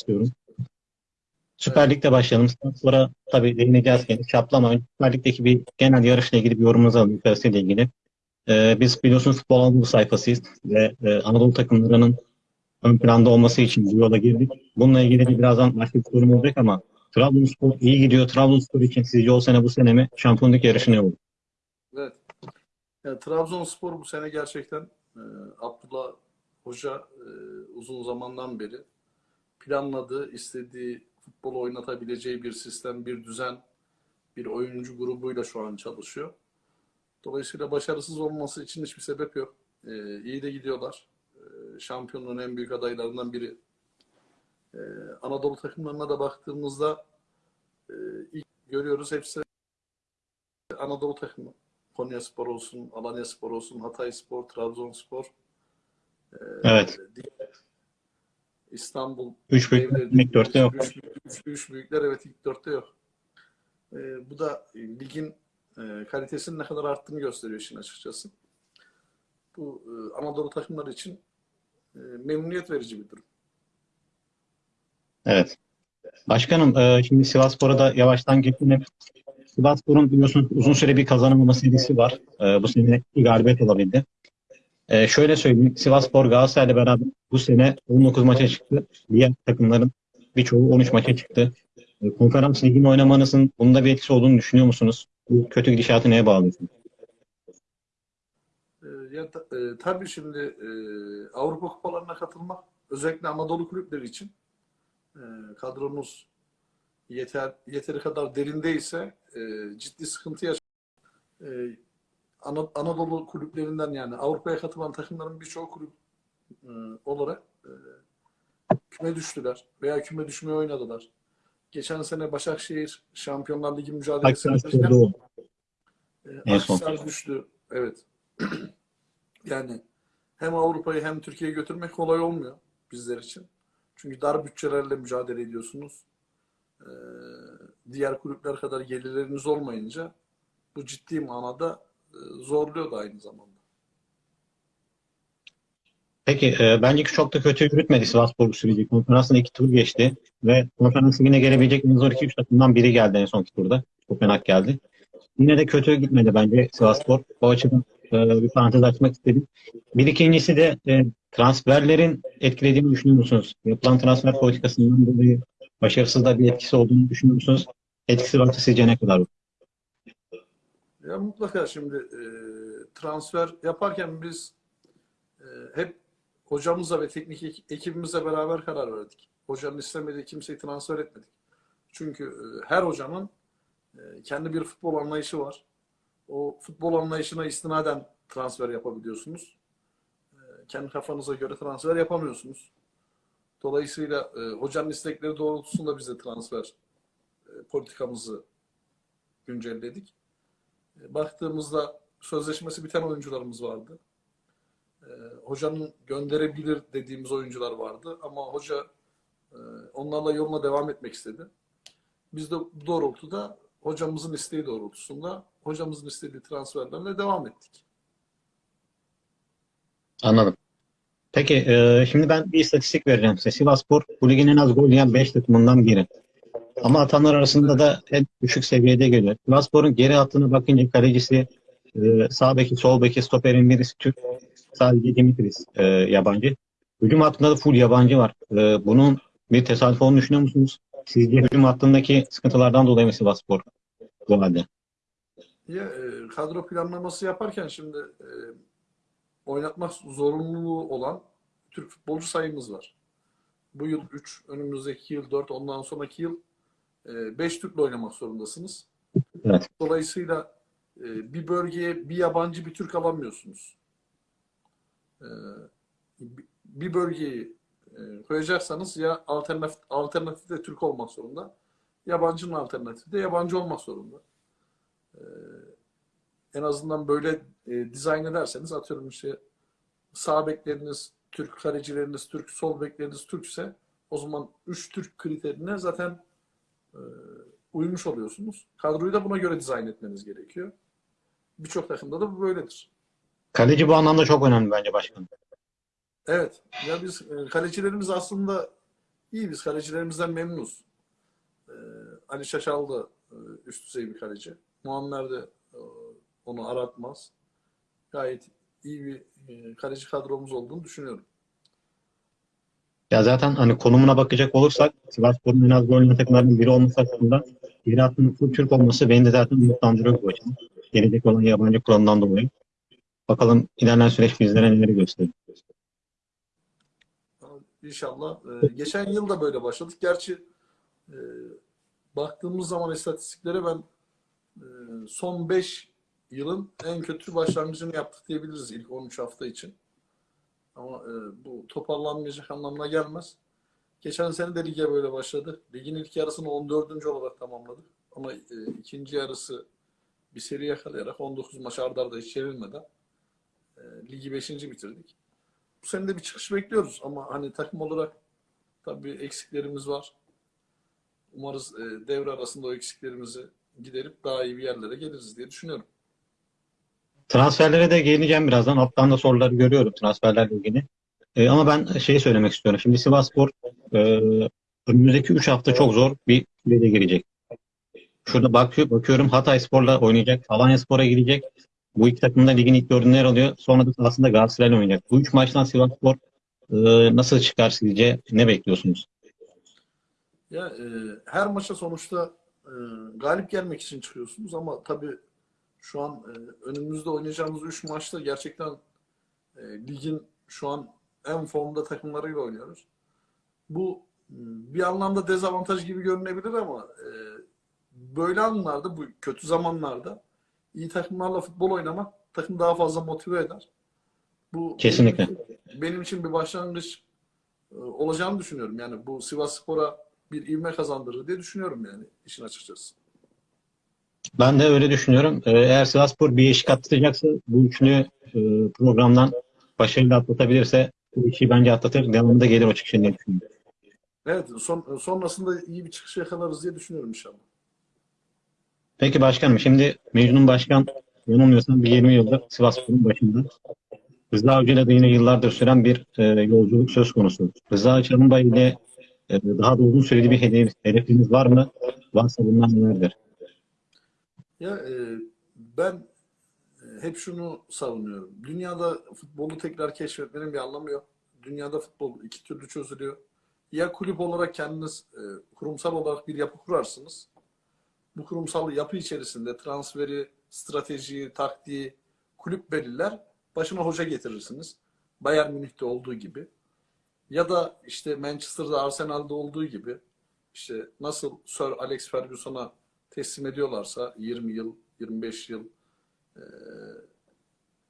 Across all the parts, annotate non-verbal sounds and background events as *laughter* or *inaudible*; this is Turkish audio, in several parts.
istiyorum. Süper Lig'de başlayalım. Sonra tabii değineceğiz gene. Şaplama. Süper Lig'deki bir genel yarışla ilgili bir yorumunuzu alalım. Yukarısıyla ilgili. Ee, biz biliyorsunuz Futbol Anadolu sayfasıyız ve e, Anadolu takımlarının ön planda olması için bu yola girdik. Bununla ilgili de birazdan başka bir sorum olacak ama Trabzonspor iyi gidiyor. Trabzonspor için sizce o sene bu sene mi şampiyonluk yarışı ne olur? Evet. Yani Trabzonspor bu sene gerçekten e, Abdullah Hoca e, uzun zamandan beri planladığı, istediği futbolu oynatabileceği bir sistem, bir düzen, bir oyuncu grubuyla şu an çalışıyor. Dolayısıyla başarısız olması için hiçbir sebep yok. E, iyi de gidiyorlar. E, şampiyonluğun en büyük adaylarından biri. E, Anadolu takımlarına da baktığımızda e, ilk görüyoruz hepsi Anadolu takımı. Konyaspor olsun, Alanyaspor olsun, Hatayspor, Trabzonspor, Evet. diğer İstanbul, Üç büyük ilk dörtte yok. Üç, üç, üç büyükler evet ilk dörtte yok. Ee, bu da e, ligin e, kalitesinin ne kadar arttığını gösteriyor işin açıkçası. Bu e, Anadolu takımları için e, memnuniyet verici bir durum. Evet. Başkanım, e, şimdi Sivasspor'a da yavaştan geçelim. Sivasspor'un biliyorsunuz uzun süre bir kazanamama serisi var. E, bu sene bir galibiyet olabildi. E, şöyle söyleyeyim, Sivasspor Galatasaray'la beraber bu sene 19 maça çıktı. Diğer takımların birçoğu 13 maça çıktı. E, konferans ligini oynamanızın bunda bir etkisi olduğunu düşünüyor musunuz? Bu kötü gidişatı neye bağlıyorsunuz? E, ya, e, tabii şimdi e, Avrupa kupalarına katılmak özellikle Anadolu kulüpleri için e, kadromuz yeter yeteri kadar derindeyse e, ciddi sıkıntı yaşar. E, Ana- Anadolu kulüplerinden yani Avrupa'ya katılan takımların birçoğu kulüp e, olarak e, küme düştüler veya küme düşmeye oynadılar. Geçen sene Başakşehir Şampiyonlar Ligi mücadelesi Spor'da e, En son. Akhisar düştü. Evet. *clears throat* yani hem Avrupa'yı hem Türkiye'yi götürmek kolay olmuyor bizler için. Çünkü dar bütçelerle mücadele ediyorsunuz. Ee, diğer kulüpler kadar gelirleriniz olmayınca bu ciddi manada zorluyor da aynı zamanda. Peki e, bence ki çok da kötü yürütmedi bu süreci. Konferansın iki tur geçti ve konferans ligine gelebilecek en zor 2-3 takımdan biri geldi en son turda. Kopenhag geldi. Yine de kötü gitmedi bence Sivasspor. O açıdan e, bir parantez açmak istedim. Bir ikincisi de e, transferlerin etkilediğini düşünüyor musunuz? Yapılan transfer politikasından dolayı başarısız da bir etkisi olduğunu düşünüyor musunuz? Etkisi varsa sizce ne kadar? Ya mutlaka şimdi e, transfer yaparken biz e, hep hocamızla ve teknik ek- ekibimizle beraber karar verdik. Hocanın istemediği kimseyi transfer etmedik. Çünkü e, her hocanın e, kendi bir futbol anlayışı var. O futbol anlayışına istinaden transfer yapabiliyorsunuz. E, kendi kafanıza göre transfer yapamıyorsunuz. Dolayısıyla e, hocanın istekleri doğrultusunda biz de transfer e, politikamızı güncelledik. Baktığımızda sözleşmesi biten oyuncularımız vardı. E, hocanın gönderebilir dediğimiz oyuncular vardı ama hoca e, onlarla yoluna devam etmek istedi. Biz de bu doğrultuda hocamızın isteği doğrultusunda hocamızın istediği transferlerle devam ettik. Anladım. Peki e, şimdi ben bir istatistik vereceğim size. Sivasspor bu ligin en az gol yiyen 5 takımından biri. Ama atanlar arasında da en düşük seviyede geliyor. Sivasspor'un geri hattına bakınca kalecisi, e, sağ beki, sol beki, stoperin birisi Türk. Sadece Dimitris e, yabancı. Hücum hattında da full yabancı var. E, bunun bir tesadüf olduğunu düşünüyor musunuz? Sizce hücum hattındaki sıkıntılardan dolayı mı Sivasspor bu halde? Ya, e, kadro planlaması yaparken şimdi e, oynatmak zorunluluğu olan Türk futbolcu sayımız var. Bu yıl 3, önümüzdeki yıl 4, ondan sonraki yıl 5 Türk'le oynamak zorundasınız. Evet. Dolayısıyla e, bir bölgeye bir yabancı bir Türk alamıyorsunuz. E, bi- bir bölgeyi e, koyacaksanız ya alternatif, alternatif de Türk olmak zorunda. Yabancının alternatifi de yabancı olmak zorunda. E, en azından böyle e, dizayn ederseniz atıyorum işte sağ bekleriniz Türk, kalecileriniz Türk, sol bekleriniz Türkse o zaman 3 Türk kriterine zaten e, uymuş oluyorsunuz. Kadroyu da buna göre dizayn etmeniz gerekiyor. Birçok takımda da bu böyledir. Kaleci bu anlamda çok önemli bence başkanım. Evet. Ya biz e, kalecilerimiz aslında İyi biz kalecilerimizden memnunuz. Ee, Ali Şaşal da e, üst düzey bir kaleci. Muammer de e, onu aratmaz. Gayet iyi bir kaleci kadromuz olduğunu düşünüyorum. Ya zaten hani konumuna bakacak olursak Sivasspor'un en az gol yiyen takımlarının biri olması açısından hattının full Türk olması beni de zaten umutlandırıyor bu açıdan. Gelecek olan yabancı kuralından dolayı. Bakalım ilerleyen süreç bizlere neleri gösterir. İnşallah. Ee, geçen yıl da böyle başladık. Gerçi e, baktığımız zaman istatistiklere ben e, son 5 yılın en kötü başlangıcını yaptık diyebiliriz ilk 13 hafta için. Ama e, bu toparlanmayacak anlamına gelmez. Geçen sene de lige böyle başladı. Ligin ilk yarısını 14. olarak tamamladık. Ama e, ikinci yarısı bir seri yakalayarak 19 maç arda arda hiç çevirmeden e, ligi 5. bitirdik. Bu sene de bir çıkış bekliyoruz ama hani takım olarak tabii eksiklerimiz var. Umarız e, devre arasında o eksiklerimizi giderip daha iyi bir yerlere geliriz diye düşünüyorum. Transferlere de geleceğim birazdan. Alttan da soruları görüyorum transferlerle ilgili. Ee, ama ben şeyi söylemek istiyorum. Şimdi Sivasspor e, önümüzdeki 3 hafta çok zor bir sürece girecek. Şurada bakıyor, bakıyorum Hatayspor'la oynayacak. Alanyaspor'a gidecek. Bu iki takım da ligin ilk dördünde yer alıyor. Sonra da aslında Galatasaray'la oynayacak. Bu üç maçtan Sivasspor e, nasıl çıkar sizce? Ne bekliyorsunuz? Ya e, her maça sonuçta e, galip gelmek için çıkıyorsunuz ama tabii şu an e, önümüzde oynayacağımız 3 maçta gerçekten e, ligin şu an en formda takımlarıyla oynuyoruz. Bu m, bir anlamda dezavantaj gibi görünebilir ama e, böyle anlarda, bu kötü zamanlarda iyi takımlarla futbol oynamak takım daha fazla motive eder. Bu Kesinlikle. Benim için, benim için bir başlangıç e, olacağını düşünüyorum. Yani bu Sivas Spor'a bir ivme kazandırır diye düşünüyorum yani işin açıkçası. Ben de öyle düşünüyorum. Ee, Eğer Sivasspor bir eşik atlatacaksa bu üçlü e, programdan başarıyla atlatabilirse bu işi bence atlatır. Devamında gelir o çıkışın diye düşünüyorum. Evet, son, sonrasında iyi bir çıkış yakalarız diye düşünüyorum inşallah. Peki başkanım şimdi Mecnun Başkan yanılmıyorsam bir 20 yıldır Sivasspor'un başında. Rıza Avcı'yla da yine yıllardır süren bir e, yolculuk söz konusu. Rıza Çalınbay ile e, daha da uzun süreli bir hedef, hedefiniz var mı? Varsa bunlar nelerdir? Ya e, ben e, hep şunu savunuyorum. Dünyada futbolu tekrar keşfetmenin bir anlamı yok. Dünyada futbol iki türlü çözülüyor. Ya kulüp olarak kendiniz e, kurumsal olarak bir yapı kurarsınız. Bu kurumsal yapı içerisinde transferi, stratejiyi, taktiği kulüp belirler. Başına hoca getirirsiniz. Bayern Münih'te olduğu gibi. Ya da işte Manchester'da, Arsenal'da olduğu gibi işte nasıl Sir Alex Ferguson'a teslim ediyorlarsa 20 yıl, 25 yıl eee,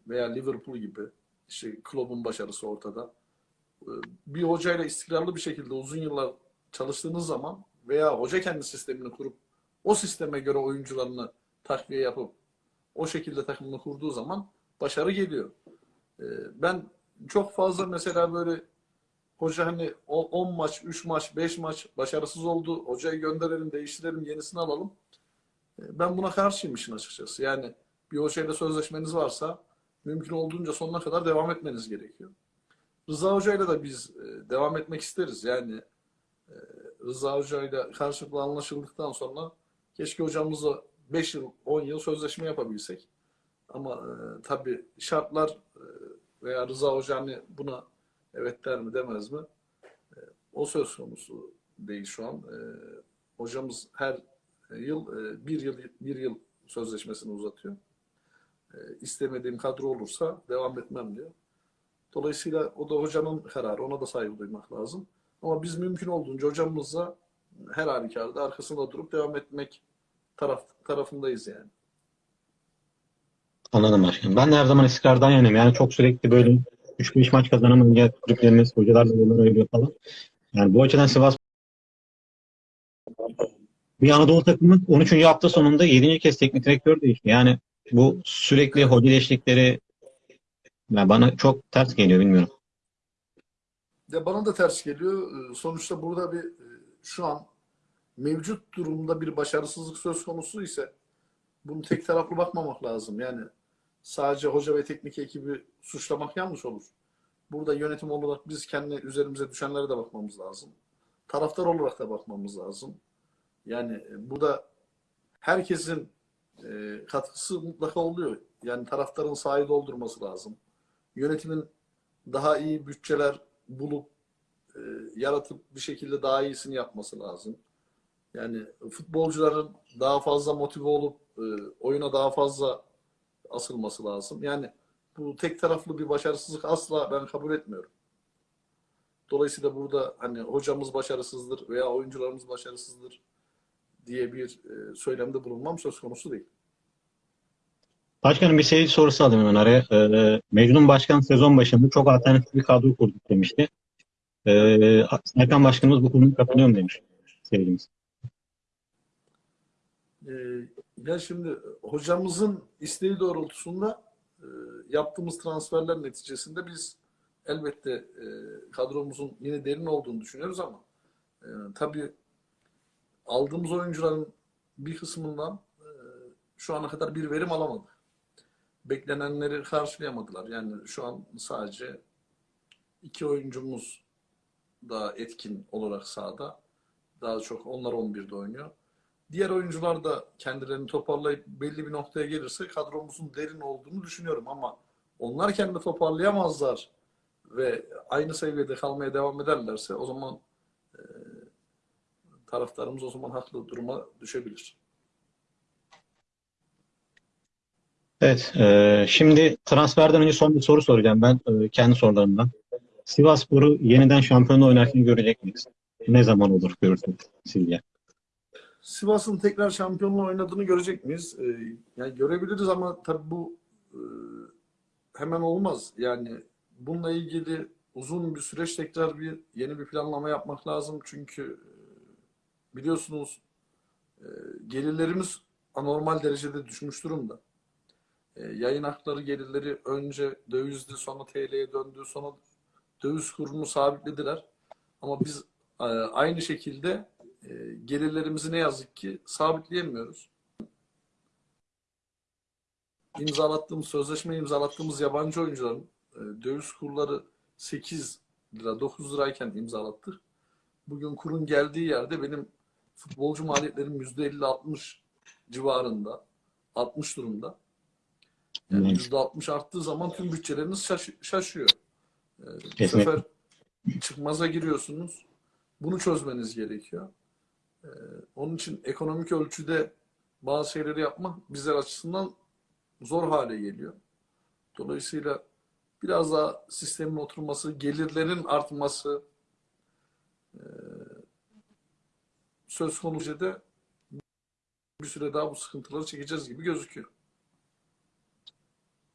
veya Liverpool gibi işte Klopp'un başarısı ortada. Eee, Bir hocayla istikrarlı bir şekilde uzun yıllar çalıştığınız zaman veya hoca kendi sistemini kurup o sisteme göre oyuncularını takviye yapıp o şekilde takımını kurduğu zaman başarı geliyor. Eee, Ben çok fazla mesela böyle hoca hani o- 10 maç, 3 maç, 5 maç başarısız oldu. Hocayı gönderelim, değiştirelim, yenisini alalım. Ben buna karşıyım işin açıkçası. Yani bir hocayla sözleşmeniz varsa mümkün olduğunca sonuna kadar devam etmeniz gerekiyor. Rıza Hoca'yla da biz e, devam etmek isteriz. Yani e, Rıza Hoca'yla karşılıklı anlaşıldıktan sonra keşke hocamızla 5 yıl, 10 yıl sözleşme yapabilsek. Ama e, tabii şartlar e, veya Rıza Hoca hani buna evet der mi demez mi? O söz konusu değil şu an. Hocamız her yıl e, bir yıl bir yıl sözleşmesini uzatıyor. E, istemediğim kadro olursa devam etmem diyor. Dolayısıyla o da hocanın kararı. Ona da saygı duymak lazım. Ama biz mümkün olduğunca hocamızla her halükarda arkasında durup devam etmek taraf, tarafındayız yani. Anladım başkanım. Ben de her zaman istikrardan yanayım. Yani çok sürekli böyle 3-5 maç kazanamayınca kulüplerimiz, hocalar da yollar ayırıyor falan. Yani bu açıdan Sivas bir Anadolu takımı 13. hafta sonunda 7. kez teknik direktör değişti. Yani bu sürekli hoca değişiklikleri yani bana çok ters geliyor bilmiyorum. Ya bana da ters geliyor. Ee, Sonuçta burada bir e, şu an mevcut durumda bir başarısızlık söz konusu ise bunu tek taraflı bakmamak lazım. Yani sadece hoca ve teknik ekibi suçlamak yanlış olur. Burada yönetim olarak biz kendi üzerimize düşenlere de bakmamız lazım. taraftar olarak da bakmamız lazım. Yani e, bu da herkesin e, katkısı mutlaka oluyor. Yani taraftarın sahayı doldurması lazım. Yönetimin daha iyi bütçeler bulup e, yaratıp bir şekilde daha iyisini yapması lazım. Yani futbolcuların daha fazla motive olup oyuna daha fazla asılması lazım. Yani bu tek taraflı bir başarısızlık asla ben kabul etmiyorum. Dolayısıyla burada hani hocamız başarısızdır veya oyuncularımız başarısızdır diye bir e, söylemde bulunmam söz konusu değil. Başkanım bir seyirci sorusu alayım hemen araya. Ee, Mecnun Başkan sezon başında çok alternatif bir kadro kurduk demişti. Ee, Serkan Başkanımız bu konuda katılıyor mu demiş seyircimiz. Ee, ya şimdi hocamızın isteği doğrultusunda e, yaptığımız transferler neticesinde biz elbette e, kadromuzun yine derin olduğunu düşünüyoruz ama e, tabii aldığımız oyuncuların bir kısmından e, şu ana kadar bir verim alamadık. Beklenenleri karşılayamadılar. Yani şu an sadece iki oyuncumuz daha etkin olarak sahada. Daha çok onlar 11'de oynuyor. Diğer oyuncular da kendilerini toparlayıp belli bir noktaya gelirse kadromuzun derin olduğunu düşünüyorum ama onlar kendi toparlayamazlar ve aynı seviyede kalmaya devam ederlerse o zaman taraftarımız o zaman haklı duruma düşebilir. Evet, e, şimdi transferden önce son bir soru soracağım ben e, kendi sorularımdan. Sivasspor'u yeniden şampiyonla oynarken görecek miyiz? Ne zaman olur görürsünüz sizce? Sivas'ın tekrar şampiyonluğu oynadığını görecek miyiz? Ee, yani görebiliriz ama tabii bu e, hemen olmaz. Yani bununla ilgili uzun bir süreç tekrar bir yeni bir planlama yapmak lazım. Çünkü e, biliyorsunuz e, gelirlerimiz anormal derecede düşmüş durumda. E, yayın hakları gelirleri önce dövizdi sonra TL'ye döndü sonra döviz kurunu sabitlediler. Ama biz e, aynı şekilde gelirlerimizi ne yazık ki sabitleyemiyoruz. İmzalattığımız, sözleşme imzalattığımız yabancı oyuncuların döviz kurları 8 lira, 9 lirayken imzalattık. Bugün kurun geldiği yerde benim futbolcu maliyetlerim %50-60 civarında, 60 durumda. Yani %60 arttığı zaman tüm bütçeleriniz şaş- şaşıyor. E, bu sefer çıkmaza giriyorsunuz. Bunu çözmeniz gerekiyor. Ee, onun için ekonomik ölçüde bazı şeyleri yapmak bizler açısından zor hale geliyor. Dolayısıyla biraz daha sistemin oturması, gelirlerin artması e, söz konusu da bir süre daha bu sıkıntıları çekeceğiz gibi gözüküyor.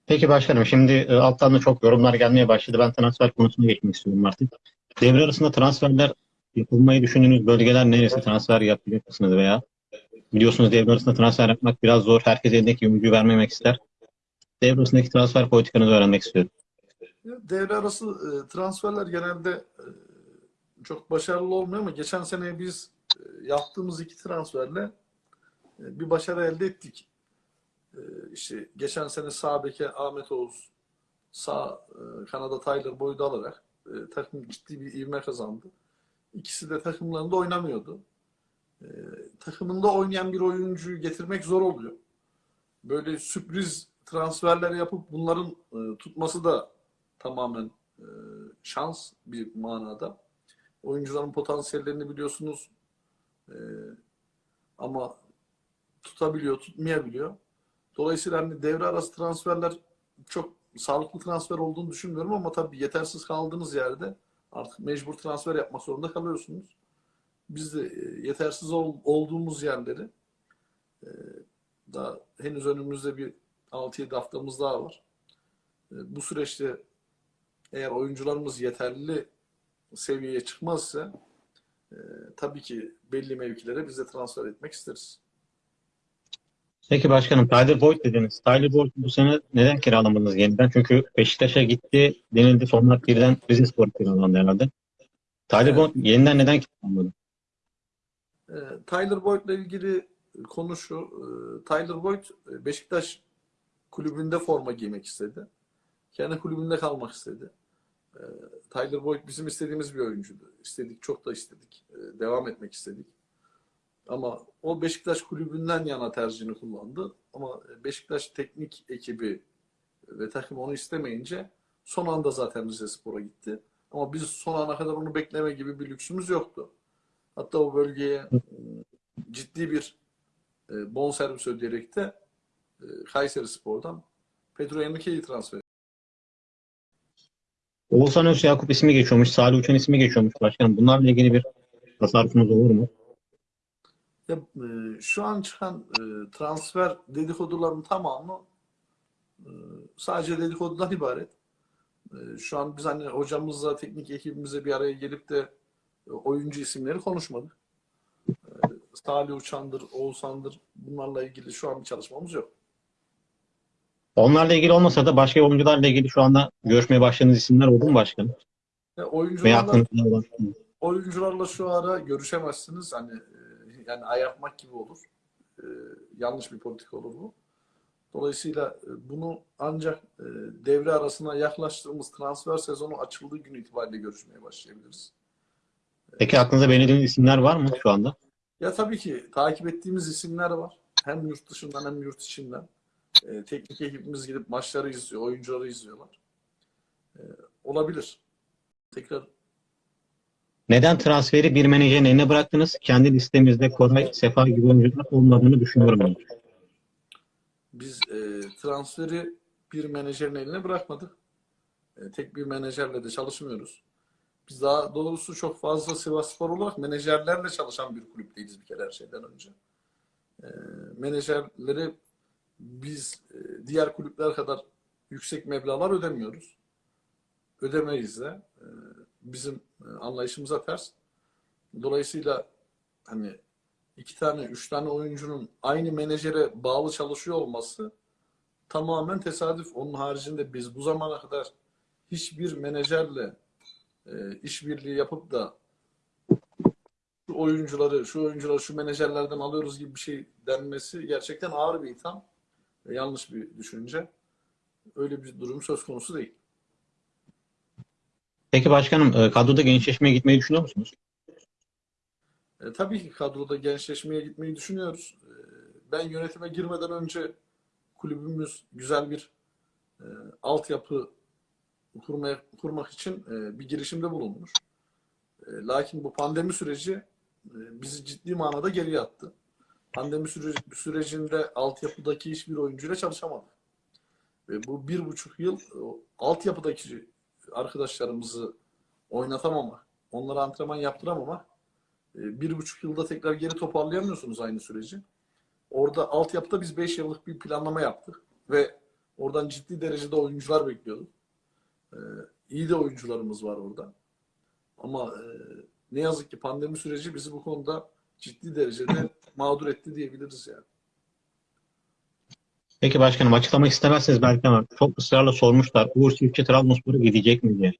Peki başkanım şimdi e, alttan da çok yorumlar gelmeye başladı. Ben transfer konusuna geçmek istiyorum artık. Devre arasında transferler yapılmayı düşündüğünüz bölgeler neresi? Transfer yapacak mısınız veya biliyorsunuz devre arasında transfer yapmak biraz zor. Herkes elindeki ümidi vermemek ister. Devre arasındaki transfer politikanızı öğrenmek istiyorum. Devre arası e, transferler genelde e, çok başarılı olmuyor ama geçen sene biz yaptığımız iki transferle e, bir başarı elde ettik. E, işte geçen sene sağ beke Ahmet Oğuz, sağ e, kanada Tyler Boyd'u alarak e, takım ciddi bir ivme kazandı. İkisi de takımlarında oynamıyordu. E, takımında oynayan bir oyuncuyu getirmek zor oluyor. Böyle sürpriz transferler yapıp bunların e, tutması da tamamen e, şans bir manada. Oyuncuların potansiyellerini biliyorsunuz E, ama tutabiliyor, tutmayabiliyor. Dolayısıyla hani devre arası transferler çok sağlıklı transfer olduğunu düşünmüyorum ama tabii yetersiz kaldığınız yerde artık mecbur transfer yapmak zorunda kalıyorsunuz. Biz de e, yetersiz ol- olduğumuz yerleri e, daha henüz önümüzde bir 6-7 haftamız daha var. E, bu süreçte eğer oyuncularımız yeterli seviyeye çıkmazsa e, tabii ki belli mevkilere biz de transfer etmek isteriz. Peki başkanım Tyler Boyd dediniz. Tyler Boyd bu sene neden kiralamadınız yeniden? Çünkü Beşiktaş'a gitti denildi. Sonra birden Rizespor'a kiralandı herhalde. Tyler Evet. Boyd yeniden neden kiralamadı? E, Tyler Boyd'la ilgili konu şu. e, Tyler Boyd e, Beşiktaş kulübünde forma giymek istedi. Kendi kulübünde kalmak istedi. E, Tyler Boyd bizim istediğimiz bir oyuncuydu. İstedik, çok da istedik. E, devam etmek istedik. Ama o Beşiktaş kulübünden yana tercihini kullandı. Ama Beşiktaş teknik ekibi ve takım onu istemeyince son anda zaten Rize Spor'a gitti. Ama biz son ana kadar onu bekleme gibi bir lüksümüz yoktu. Hatta o bölgeye e, ciddi bir bonservis ödeyerek de Kayseri Spor'dan Pedro Henrique'yi transfer. Oğuzhan Öz Yakup ismi geçiyormuş. Salih Uçan ismi geçiyormuş başkanım. Bunlarla ilgili bir tasarrufunuz olur mu? Ya, e, şu an çıkan e, transfer dedikoduların tamamı e, sadece dedikodudan ibaret. E, şu an biz hani hocamızla, teknik ekibimize bir araya gelip de e, oyuncu isimleri konuşmadık. E, Salih Uçan'dır, Oğuzhan'dır bunlarla ilgili şu an bir çalışmamız yok. Onlarla ilgili olmasa da başka oyuncularla ilgili şu anda görüşmeye başladığınız isimler oldu mu başkanım? Veya oyuncularla, olan? oyuncularla şu ara görüşemezsiniz. Hani e, yani ayartmak gibi olur. E, yanlış bir politika olur bu. Dolayısıyla e, bunu ancak e, devre arasına yaklaştığımız transfer sezonu açıldığı gün itibariyle görüşmeye başlayabiliriz. Peki aklınıza belirlediğiniz isimler var mı şu anda? Ya tabii ki takip ettiğimiz isimler var. Hem yurt dışından hem yurt içinden. E, teknik ekibimiz gidip maçları izliyor, oyuncuları izliyorlar. E, olabilir. Tekrar Neden transferi bir menajerin eline bıraktınız? Kendi listemizde Koray, Sefa gibi oyuncular olmadığını düşünüyorum. ben. biz e, transferi bir menajerin eline bırakmadık. E, tek bir menajerle de çalışmıyoruz. Biz daha doğrusu çok fazla Sivasspor olarak menajerlerle çalışan bir kulüp değiliz bir kere her şeyden önce. E, menajerleri biz e, diğer kulüpler kadar yüksek meblağlar ödemiyoruz. Ödemeyiz de. E, bizim e, anlayışımıza ters. Dolayısıyla hani iki tane, üç tane oyuncunun aynı menajere bağlı çalışıyor olması tamamen tesadüf. Onun haricinde biz bu zamana kadar hiçbir menajerle işbirliği yapıp da şu oyuncuları, şu oyuncuları şu menajerlerden alıyoruz gibi bir şey denmesi gerçekten ağır bir itham. Ve yanlış bir düşünce. Öyle bir durum söz konusu değil. Peki başkanım e, kadroda gençleşmeye gitmeyi düşünüyor musunuz? E, tabii ki kadroda gençleşmeye gitmeyi düşünüyoruz. E, ben yönetime girmeden önce kulübümüz güzel bir e, altyapı kurmaya, kurmak için e, bir girişimde bulunmuş. E, lakin bu pandemi süreci e, bizi ciddi manada geriye attı. Pandemi süreci, sürecinde altyapıdaki hiçbir oyuncuyla çalışamadık. Ve bu bir buçuk yıl o, altyapıdaki arkadaşlarımızı oynatamamak, onlara antrenman yaptıramamak e, bir buçuk yılda tekrar geri toparlayamıyorsunuz aynı süreci. Orada altyapıda biz beş yıllık bir planlama yaptık ve oradan ciddi derecede oyuncular bekliyorduk. Ee, iyi de oyuncularımız var orada. Ama e, ne yazık ki pandemi süreci bizi bu konuda ciddi derecede mağdur etti diyebiliriz yani. Peki başkanım açıklamak istemezseniz belki ama çok ısrarla sormuşlar. Uğur Çiftçi Trabzonspor'a gidecek mi diye.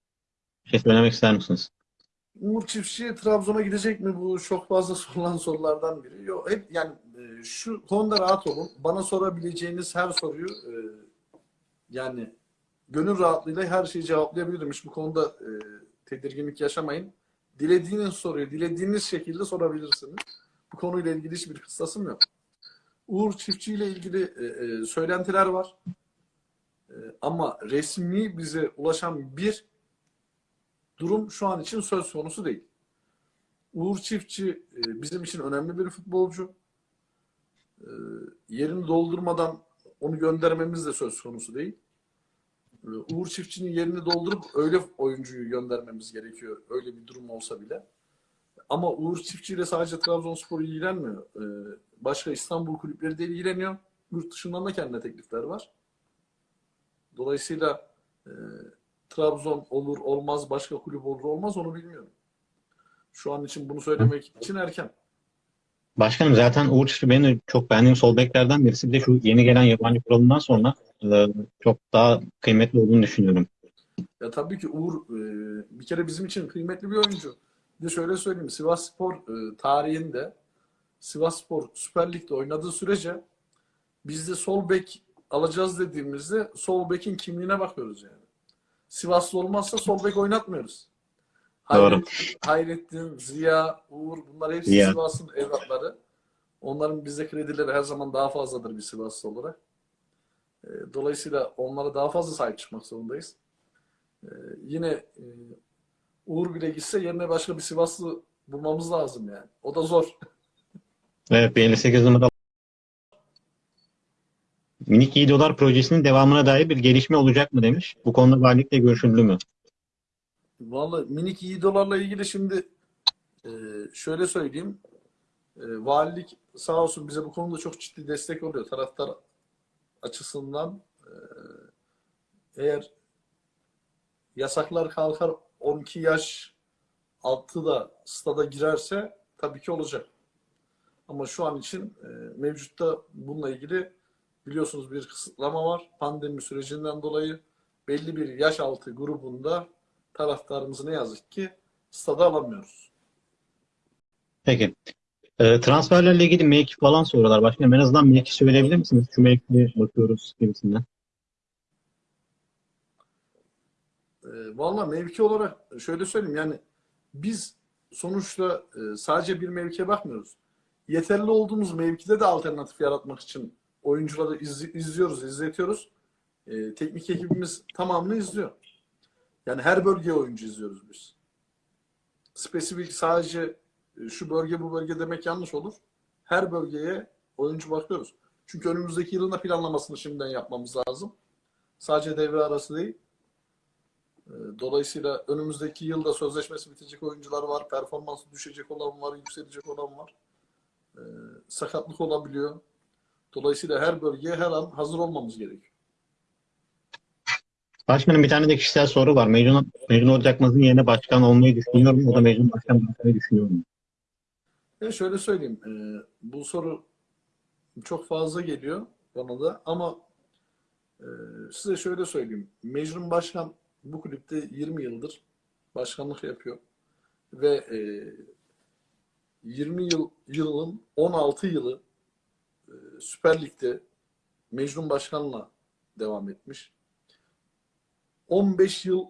Bir şey söylemek ister misiniz? Uğur Çiftçi Trabzon'a gidecek mi? Bu çok fazla *laughs* sorulan sorulardan biri. Yok, hep yani e, şu konuda rahat olun. Bana sorabileceğiniz her soruyu e, yani gönül rahatlığıyla her şeyi cevaplayabilirim. Hiç bu konuda e, tedirginlik yaşamayın. Dilediğiniz soruyu dilediğiniz şekilde sorabilirsiniz. Bu konuyla ilgili hiçbir kıssasım yok. Uğur Çiftçi ile ilgili e, e, söylentiler var. E, ama resmi bize ulaşan bir durum şu an için söz konusu değil. Uğur Çiftçi e, bizim için önemli bir futbolcu. E, yerini doldurmadan onu göndermemiz de söz konusu değil. E, Uğur Çiftçi'nin yerini doldurup öyle oyuncuyu göndermemiz gerekiyor. Öyle bir durum olsa bile. Ama Uğur Çiftçi ile sadece Trabzonspor ilgilenmiyor. E, başka İstanbul kulüpleri de ilgileniyor. Yurt dışından da kendine teklifler var. Dolayısıyla e, Trabzon olur olmaz, başka kulüp olur olmaz onu bilmiyorum. Şu an için bunu söylemek için erken. Başkanım zaten Uğur Çiftçi benim çok beğendiğim sol beklerden birisi. Bir de şu yeni gelen yabancı kuralından sonra e, çok daha kıymetli olduğunu düşünüyorum. Ya tabii ki Uğur e, bir kere bizim için kıymetli bir oyuncu. Bir de şöyle söyleyeyim. Sivas Spor e, tarihinde Sivas Spor Süper Lig'de oynadığı sürece biz de sol bek alacağız dediğimizde sol bekin kimliğine bakıyoruz yani. Sivaslı olmazsa sol bek oynatmıyoruz. Doğru. Hayrettin, Ziya, Uğur bunlar hepsi Ziya. Sivas'ın evlatları. Onların bize kredileri her zaman daha fazladır bir Sivaslı olarak. E, Dolayısıyla onlara daha fazla sahip çıkmak zorundayız. E, Yine e, Uğur bile gitse yerine başka bir Sivaslı bulmamız lazım yani. O da zor. Evet, bir 58 numara Minik iyi dolar projesinin devamına dair bir gelişme olacak mı demiş. Bu konuda valilikle görüşüldü mü? Vallahi minik iyi dolarla ilgili şimdi e, şöyle söyleyeyim. E, valilik sağ olsun bize bu konuda çok ciddi destek oluyor. Taraftar açısından e, eğer yasaklar kalkar 12 yaş altı da stada girerse tabii ki olacak. Ama şu an için e, mevcutta bununla ilgili biliyorsunuz bir kısıtlama var. Pandemi sürecinden dolayı belli bir yaş altı grubunda taraftarımızı ne yazık ki stada alamıyoruz. Peki. Ee, transferlerle ilgili mevki falan soruyorlar. Başkanım en azından mevki söyleyebilir misiniz? Şu mevkiye bakıyoruz gibisinden. E, Valla mevki olarak şöyle söyleyeyim yani biz sonuçta e, sadece bir mevkiye bakmıyoruz. Yeterli olduğumuz mevkide de alternatif yaratmak için oyuncuları izli- izliyoruz, izletiyoruz. E, teknik ekibimiz tamamını izliyor. Yani her bölgeye oyuncu izliyoruz biz. Spesifik sadece e, şu bölge bu bölge demek yanlış olur. Her bölgeye oyuncu bakıyoruz. Çünkü önümüzdeki yılın da planlamasını şimdiden yapmamız lazım. Sadece devre arası değil. E, Dolayısıyla önümüzdeki yılda sözleşmesi bitecek oyuncular var, performansı düşecek olan var, yükselecek olan var. E, sakatlık olabiliyor. Dolayısıyla her bölgeye her an hazır olmamız gerekiyor. Başkanım bir tane de kişisel soru var. Mecnun, Mecnun Ocakmaz'ın yerine başkan olmayı düşünüyor mu? O da Mecnun Başkan bırakmayı düşünüyor mu? Ya şöyle söyleyeyim, e, bu soru çok fazla geliyor bana da ama e, size şöyle söyleyeyim. Mecnun Başkan bu kulüpte 20 yıldır başkanlık yapıyor ve e, 20 yıl yılın 16 yılı e, Süper Lig'de Mecnun Başkan'la devam etmiş. 15 yıl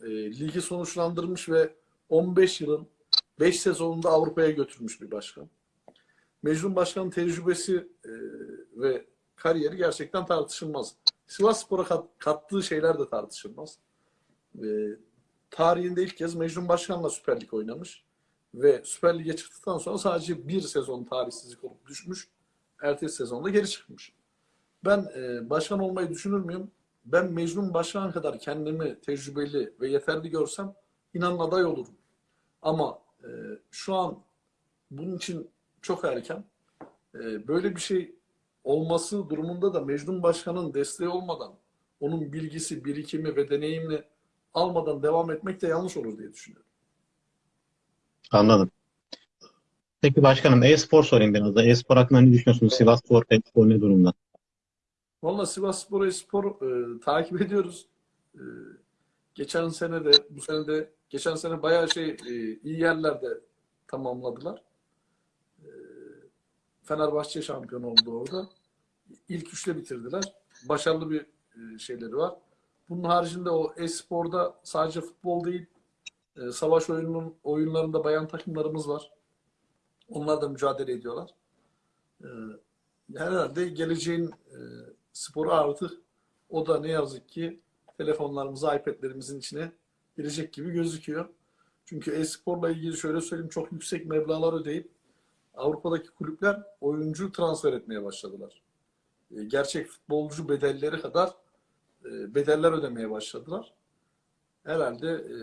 e, ligi sonuçlandırmış ve 15 yılın 5 sezonunda Avrupa'ya götürmüş bir başkan. Mecnun Başkan'ın tecrübesi e, ve kariyeri gerçekten tartışılmaz. Sivas Spor'a kat- kattığı şeyler de tartışılmaz. E, tarihinde ilk kez Mecnun Başkan'la Süper Lig oynamış ve Süper Lig'e çıktıktan sonra sadece bir sezon tarihsizlik olup düşmüş. Ertesi sezonda geri çıkmış. Ben e, başkan olmayı düşünür müyüm? Ben Mecnun Başkan kadar kendimi tecrübeli ve yeterli görsem inanın aday olurum. Ama e, şu an bunun için çok erken. E, böyle bir şey olması durumunda da Mecnun Başkan'ın desteği olmadan, onun bilgisi, birikimi ve deneyimini almadan devam etmek de yanlış olur diye düşünüyorum. Anladım. Peki başkanım e-spor sorayım biraz da. E-spor hakkında ne düşünüyorsunuz? Sivas Spor, e-spor ne durumda? Valla Sivas Spor Espor e, takip ediyoruz. E, geçen sene de bu sene de geçen sene bayağı şey e, iyi yerlerde tamamladılar. E, Fenerbahçe şampiyon oldu orada. İlk üçle bitirdiler. Başarılı bir e, şeyleri var. Bunun haricinde o esporda sadece futbol değil e, savaş oyunun oyunlarında bayan takımlarımız var. Onlar da mücadele ediyorlar. E, herhalde geleceğin e, sporu artık o da ne yazık ki telefonlarımıza, iPad'lerimizin içine girecek gibi gözüküyor. Çünkü e-sporla ilgili şöyle söyleyeyim çok yüksek meblağlar ödeyip Avrupa'daki kulüpler oyuncu transfer etmeye başladılar. E, Gerçek futbolcu bedelleri kadar e, bedeller ödemeye başladılar. Herhalde e,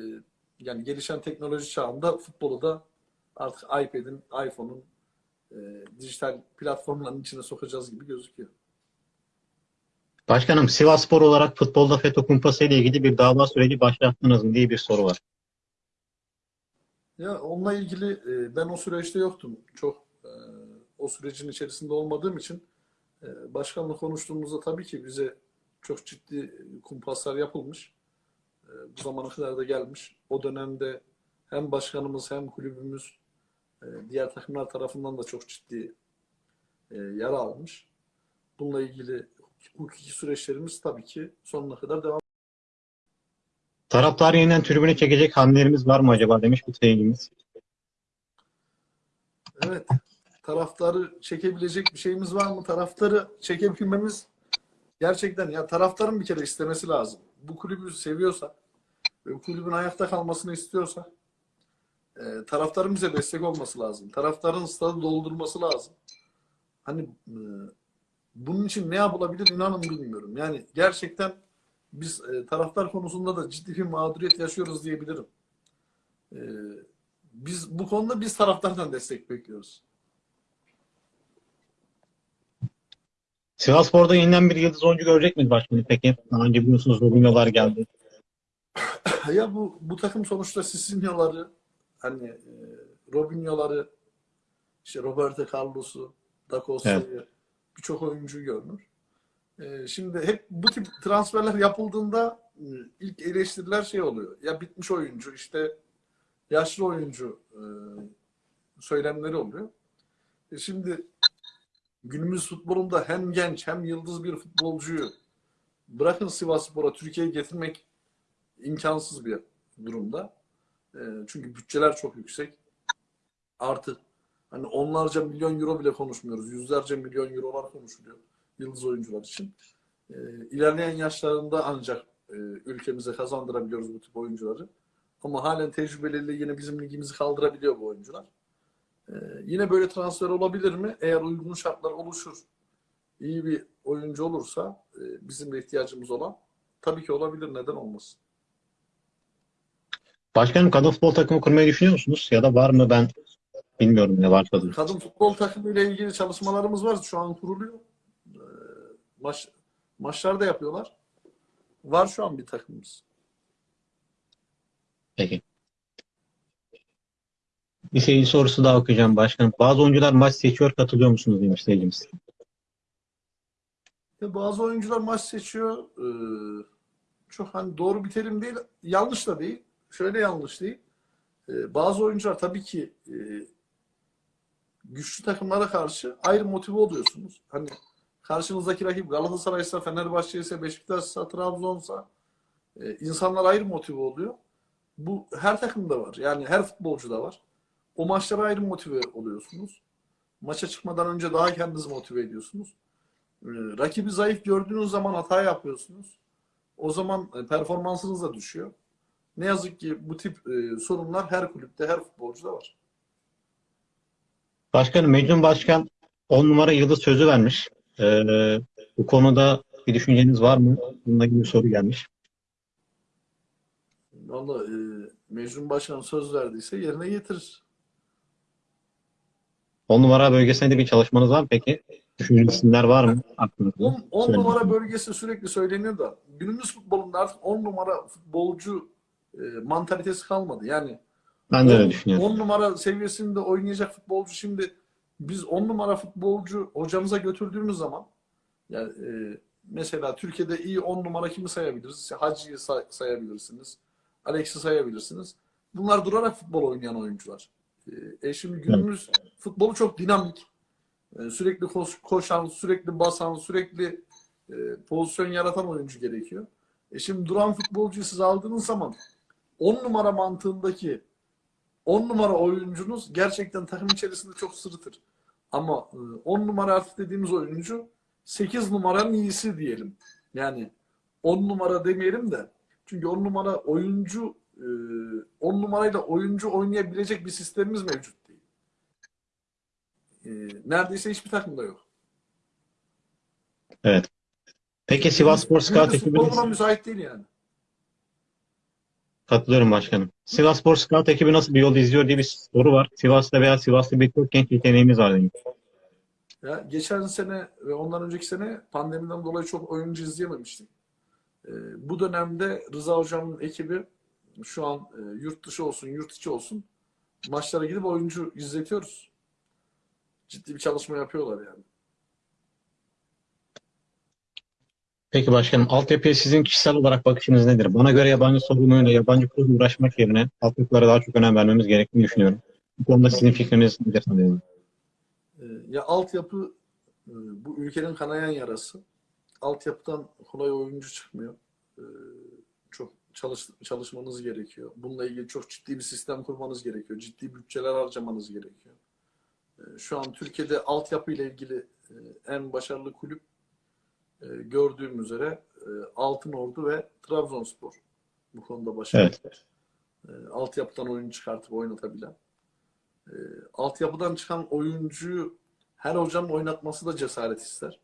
yani gelişen teknoloji çağında futbolu da artık iPad'in, iPhone'un e, dijital platformların içine sokacağız gibi gözüküyor. Başkanım Sivas Spor olarak futbolda FETÖ kumpası ile ilgili bir dava süreci başlattınız mı diye bir soru var. Ya onunla ilgili e, ben o süreçte yoktum. Çok e, o sürecin içerisinde olmadığım için e, başkanla konuştuğumuzda tabii ki bize çok ciddi kumpaslar yapılmış. E, bu zamana kadar da gelmiş. O dönemde hem başkanımız hem kulübümüz e, diğer takımlar tarafından da çok ciddi e, yara almış. Bununla ilgili hukuki süreçlerimiz tabii ki sonuna kadar devam Taraftar yeniden tribüne çekecek hamlelerimiz var mı acaba demiş bir seyircimiz. Evet. Taraftarı çekebilecek bir şeyimiz var mı? Taraftarı çekebilmemiz gerçekten ya taraftarın bir kere istemesi lazım. Bu kulübü seviyorsa ve bu kulübün ayakta kalmasını istiyorsa e, taraftarın bize destek olması lazım. Taraftarın stadı doldurması lazım. Hani e, bunun için ne yapılabilir inanın bilmiyorum. Yani gerçekten biz e, taraftar konusunda da ciddi bir mağduriyet yaşıyoruz diyebilirim. E, biz bu konuda biz taraftardan destek bekliyoruz. Sivasspor'da yeniden bir yıldız oyuncu görecek miyiz başkanım peki? Daha önce biliyorsunuz Robinho'lar geldi. *laughs* Ya bu bu takım sonuçta Sisinho'ları hani e, Robinho'ları işte Roberto Carlos'u, Da Costa'yı birçok oyuncu görünür. E, şimdi hep bu tip transferler yapıldığında e, ilk eleştiriler şey oluyor. Ya bitmiş oyuncu işte yaşlı oyuncu e, söylemleri oluyor. E, şimdi günümüz futbolunda hem genç hem yıldız bir futbolcuyu bırakın Sivasspor'a Türkiye'ye getirmek imkansız bir durumda. E, çünkü bütçeler çok yüksek. Artı hani onlarca milyon euro bile konuşmuyoruz. Yüzlerce milyon eurolar konuşuluyor yıldız oyuncular için. E, ilerleyen yaşlarında ancak e, ülkemize kazandırabiliyoruz bu tip oyuncuları. Ama halen tecrübeleriyle yine bizim ligimizi kaldırabiliyor bu oyuncular. E, yine böyle transfer olabilir mi? Eğer uygun şartlar oluşur, iyi bir oyuncu olursa e, bizim de ihtiyacımız olan tabii ki olabilir. Neden olmasın? Başkanım kadın futbol takımı kurmayı düşünüyor musunuz? Ya da var mı ben bilmiyorum ne varsa da. Kadın futbol takımı ile ilgili çalışmalarımız var. Şu an kuruluyor. Ee, Maç, maçlar da yapıyorlar. Var şu an bir takımımız. Peki. Bir seyirci sorusu daha okuyacağım başkanım. Bazı oyuncular maç seçiyor katılıyor musunuz demiş seyircimiz. Bazı oyuncular maç seçiyor. Ee, çok hani doğru bir terim değil. Yanlış da değil. Şöyle yanlış değil. Ee, bazı oyuncular tabii ki e, güçlü takımlara karşı ayrı motive oluyorsunuz. Hani karşınızdaki rakip Galatasaray'sa, Fenerbahçe'yse, Beşiktaş'sa, Trabzon'sa e, insanlar ayrı motive oluyor. Bu her takımda var. Yani her futbolcuda var. O maçlara ayrı motive oluyorsunuz. Maça çıkmadan önce daha kendinizi motive ediyorsunuz. Ee, rakibi zayıf gördüğünüz zaman hata yapıyorsunuz. O zaman e, performansınız da düşüyor. Ne yazık ki bu tip e, sorunlar her kulüpte, her futbolcuda var. Başkanım Mecnun Başkan 10 numara yıldız sözü vermiş. Ee, bu konuda bir düşünceniz var mı? Bununla ilgili soru gelmiş. Valla e, Mecnun Başkan söz verdiyse yerine getirir. 10 numara bölgesinde de bir çalışmanız var mı peki? Düşündüğünüz isimler var mı aklınızda? 10, 10 Söyle. numara bölgesi sürekli söyleniyor da günümüz futbolunda artık 10 numara futbolcu e, mantalitesi kalmadı. Yani Ben de öyle 10 düşünüyorum. 10 numara seviyesinde oynayacak futbolcu şimdi biz 10 numara futbolcu hocamıza götürdüğümüz zaman yani e, mesela Türkiye'de iyi 10 numara kimi sayabiliriz? Hacı'yı say- sayabilirsiniz. Alex'i sayabilirsiniz. Bunlar durarak futbol oynayan oyuncular. E, e şimdi günümüz futbolu çok dinamik. E, sürekli koş- koşan, sürekli basan, sürekli e, pozisyon yaratan oyuncu gerekiyor. E şimdi duran futbolcuyu siz aldığınız zaman 10 numara mantığındaki 10 numara oyuncunuz gerçekten takım içerisinde çok sırıtır. Ama e, 10 numara artık dediğimiz oyuncu 8 numaranın iyisi diyelim. Yani 10 numara demeyelim de. Çünkü 10 numara oyuncu e, 10 numarayla oyuncu oynayabilecek bir sistemimiz mevcut değil. E, Neredeyse hiçbir takımda yok. Peki Sivasspor Scout Günümüz ekibi futbol buna müsait değil yani. katılıyorum başkanım. Sivasspor Scout ekibi nasıl bir yol izliyor diye bir soru var. Sivas'ta veya Sivas'ta birçok genç yeteneğimiz var demiş. Ya geçen sene ve ondan önceki sene pandemiden dolayı çok oyuncu izleyememiştik. Ee, bu dönemde Rıza Hocam'ın ekibi şu an e, yurt dışı olsun, yurt içi olsun maçlara gidip oyuncu izletiyoruz. Ciddi bir çalışma yapıyorlar yani. Peki başkanım altyapıya sizin kişisel olarak bakışınız nedir? Bana göre yabancı sorunuyla yabancı kurumla uğraşmak yerine altyapılara daha çok önem vermemiz gerektiğini düşünüyorum. Bu konuda sizin fikriniz nedir sanıyorum? Ee, ya altyapı e, bu ülkenin kanayan yarası. Altyapıdan kolay oyuncu çıkmıyor. Ee, çok çalış, çalışmanız gerekiyor. Bununla ilgili çok ciddi bir sistem kurmanız gerekiyor. Ciddi bütçeler harcamanız gerekiyor. E, Şu an Türkiye'de altyapı ile ilgili e, en başarılı kulüp e, gördüğüm üzere e, Altınordu ve Trabzonspor bu konuda başarılı. Evet. Altyapıdan oyun çıkartıp oynatabilen. Altyapıdan çıkan oyuncuyu her hocanın oynatması da cesaret ister.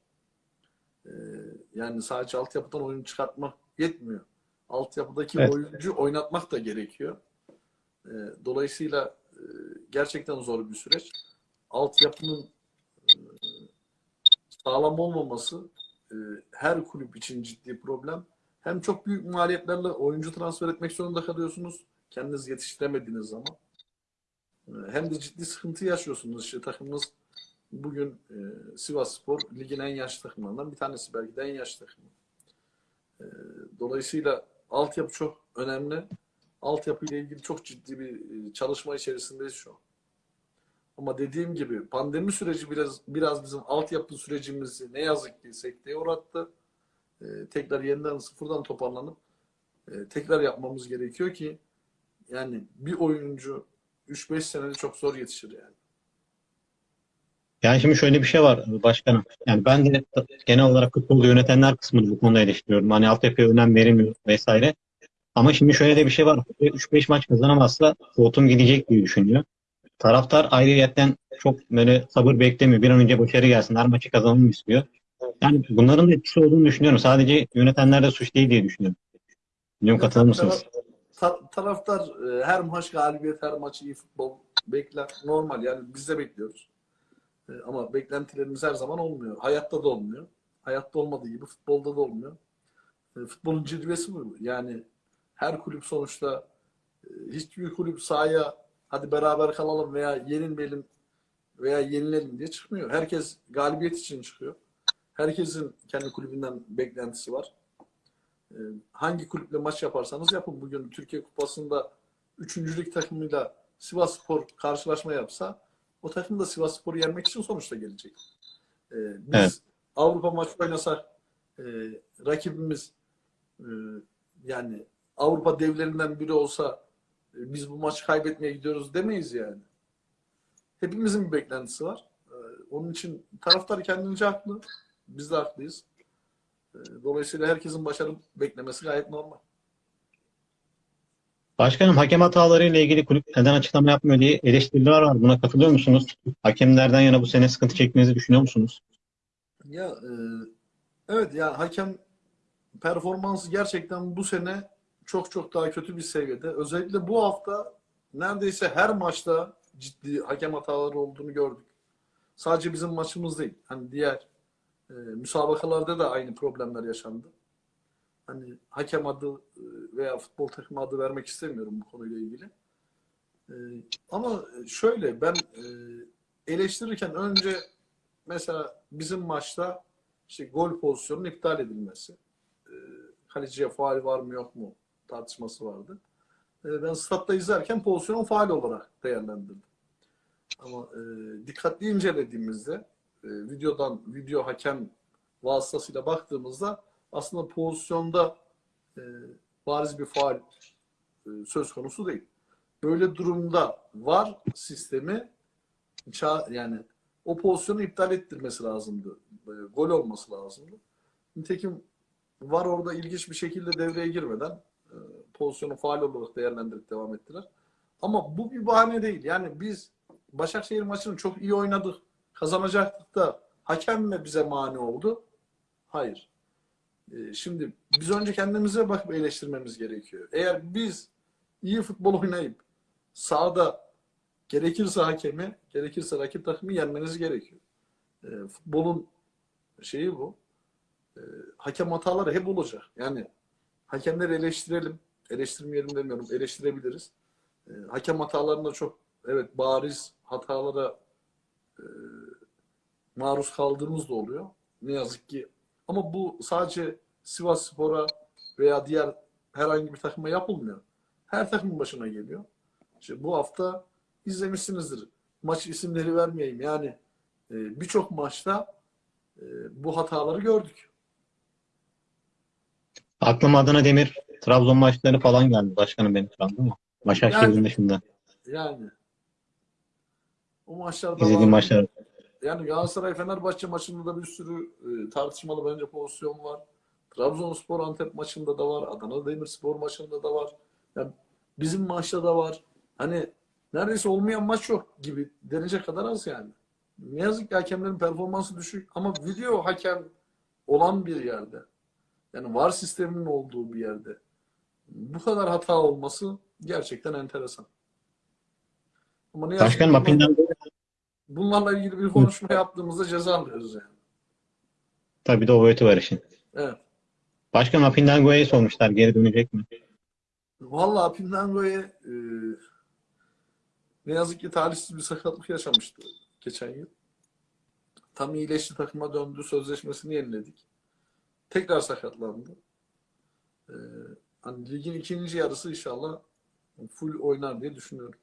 Yani sadece altyapıdan oyun çıkartmak yetmiyor. Altyapıdaki Evet. oyuncu oynatmak da gerekiyor. E, dolayısıyla e, gerçekten zor bir süreç. Altyapının e, sağlam olmaması e, her kulüp için ciddi problem. Hem çok büyük maliyetlerle oyuncu transfer etmek zorunda kalıyorsunuz. Kendiniz yetiştiremediğiniz zaman. E, Hem de ciddi sıkıntı yaşıyorsunuz. İşte takımınız bugün e, Sivas Spor ligin en yaşlı takımlarından bir tanesi. Belki de en yaşlı takımı. E, dolayısıyla altyapı çok önemli. Altyapı ile ilgili çok ciddi bir e, çalışma içerisindeyiz şu an. Ama dediğim gibi pandemi süreci biraz biraz bizim altyapı sürecimizi ne yazık ki sekteye uğrattı. Ee, tekrar yeniden sıfırdan toparlanıp e, tekrar yapmamız gerekiyor ki yani bir oyuncu 3-5 senede çok zor yetişir yani. Yani şimdi şöyle bir şey var başkanım. Yani ben de genel olarak futbolu yönetenler kısmını bu konuda eleştiriyorum. Hani altyapıya önem verilmiyor vesaire. Ama şimdi şöyle de bir şey var. 3-5 maç kazanamazsa koltuğum gidecek diye düşünüyor. Taraftar ayrıyetten çok böyle sabır beklemiyor. Bir an önce başarı gelsin. Her maçı kazanalım istiyor. Yani bunların da etkisi olduğunu düşünüyorum. Sadece yönetenler de suç değil diye düşünüyorum. Bilmiyorum katılır mısınız? Ta- taraftar e, her maç galibiyet, her maç iyi futbol bekler. Normal yani biz de bekliyoruz. E, ama beklentilerimiz her zaman olmuyor. Hayatta da olmuyor. Hayatta olmadığı gibi futbolda da olmuyor. E, futbolun cilvesi bu. Yani her kulüp sonuçta e, hiçbir kulüp sahaya hadi beraber kalalım veya yenilmeyelim veya yenilelim diye çıkmıyor. Herkes galibiyet için çıkıyor. Herkesin kendi kulübünden beklentisi var. Ee, hangi kulüple maç yaparsanız yapın. Bugün Türkiye Kupası'nda üçüncülük takımıyla Sivas Spor karşılaşma yapsa o takım da Sivas Spor'u yenmek için sonuçta gelecek. Ee, biz Evet. Avrupa maçı oynasak e, rakibimiz e, yani Avrupa devlerinden biri olsa e, biz bu maçı kaybetmeye gidiyoruz demeyiz yani. Hepimizin bir beklentisi var. Ee, onun için taraftar kendince haklı. Biz de haklıyız. Ee, Dolayısıyla herkesin başarı beklemesi gayet normal. Başkanım hakem hataları ile ilgili kulüp neden açıklama yapmıyor diye eleştiriler var. Buna katılıyor musunuz? Hakemlerden yana bu sene sıkıntı çekmenizi düşünüyor musunuz? Ya e, evet ya hakem performansı gerçekten bu sene çok çok daha kötü bir seviyede. Özellikle bu hafta neredeyse her maçta ciddi hakem hataları olduğunu gördük. Sadece bizim maçımız değil. Hani diğer e, müsabakalarda da aynı problemler yaşandı. Hani hakem adı e, veya futbol takımı adı vermek istemiyorum bu konuyla ilgili. E, ama şöyle ben e, eleştirirken önce mesela bizim maçta işte gol pozisyonunun iptal edilmesi. E, kaleciye faal var mı yok mu tartışması vardı. Ben statta izlerken pozisyonu faal olarak değerlendirdim. Ama dikkatli incelediğimizde videodan video hakem vasıtasıyla baktığımızda aslında pozisyonda e, bariz bir faal e, söz konusu değil. Böyle durumda var sistemi yani o pozisyonu iptal ettirmesi lazımdı. E, gol olması lazımdı. Nitekim var orada ilginç bir şekilde devreye girmeden e, pozisyonu faal olarak değerlendirip devam ettiler. Ama bu bir bahane değil. Yani biz Başakşehir maçını çok iyi oynadık. Kazanacaktık da hakem mi bize mani oldu? Hayır. E, Şimdi biz önce kendimize bakıp eleştirmemiz gerekiyor. Eğer biz iyi futbol oynayıp sahada gerekirse hakemi, gerekirse rakip takımı yenmeniz gerekiyor. E, futbolun şeyi bu. E, hakem hataları hep olacak. Yani hakemleri eleştirelim. Eleştirmeyelim demiyorum. Eleştirebiliriz. E, hakem hatalarında çok evet bariz hatalara e, maruz kaldığımız da oluyor. Ne yazık ki. Ama bu sadece Sivas Spor'a veya diğer herhangi bir takıma yapılmıyor. Her takımın başına geliyor. İşte bu hafta izlemişsinizdir. Maç isimleri vermeyeyim. Yani e, birçok maçta e, bu hataları gördük. Aklıma Adana Demir Trabzon maçları falan geldi başkanım benim şu an değil mi? Başakşehir'in Yani- dışında. Yani o maçlarda İzlediğim maçlar. Yani Galatasaray-Fenerbahçe maçında da bir sürü e, tartışmalı bence pozisyon var. Trabzonspor Antep maçında da var. Adana Demirspor maçında da var. Yani bizim maçta da var. Hani neredeyse olmayan maç yok gibi denecek kadar az yani. Ne yazık ki hakemlerin performansı düşük ama video hakem olan bir yerde yani VAR sisteminin olduğu bir yerde bu kadar hata olması gerçekten enteresan. Ama ne Başkanım Apin'den bunlarla ilgili bir konuşma yaptığımızda ceza alıyoruz yani. tabii de o boyutu var işin. Evet. Başkanım Apindango'ya sormuşlar geri dönecek mi? Vallahi Pindango'ya e, ne yazık ki talihsiz bir sakatlık yaşamıştı geçen yıl. Tam iyileşti takıma döndü. Sözleşmesini yeniledik. Tekrar sakatlandı. E, hani ligin ikinci yarısı inşallah full oynar diye düşünüyorum.